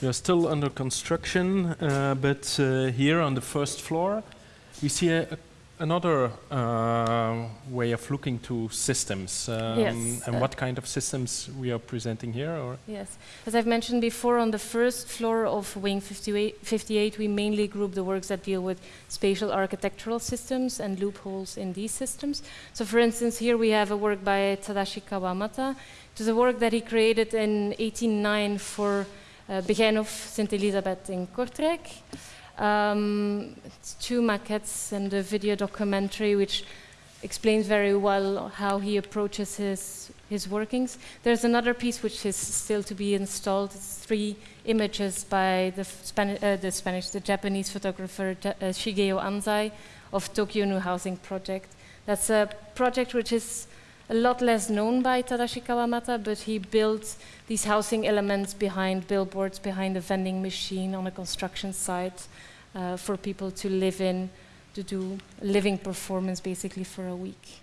We are still under construction, uh, but uh, here on the first floor, we see a, a, another uh, way of looking to systems. Um, Yes, And uh, what kind of systems we are presenting here? Or Yes, as I've mentioned before, on the first floor of Wing 58, 58, we mainly group the works that deal with spatial architectural systems and loopholes in these systems. So, for instance, here we have a work by Tadashi Kawamata. It was a work that he created in 1809 for Begijnhof St. Elisabeth in Kortrijk. Um, two maquettes and a video documentary which explains very well how he approaches his, his workings. There's another piece which is still to be installed. It's three images by the, Spani- uh, the Spanish, the Japanese photographer uh, Shigeo Anzai of Tokyo New Housing Project. That's a project which is a lot less known by Tadashi Kawamata, but he built these housing elements behind billboards, behind a vending machine on a construction site uh, for people to live in, to do living performance basically for a week.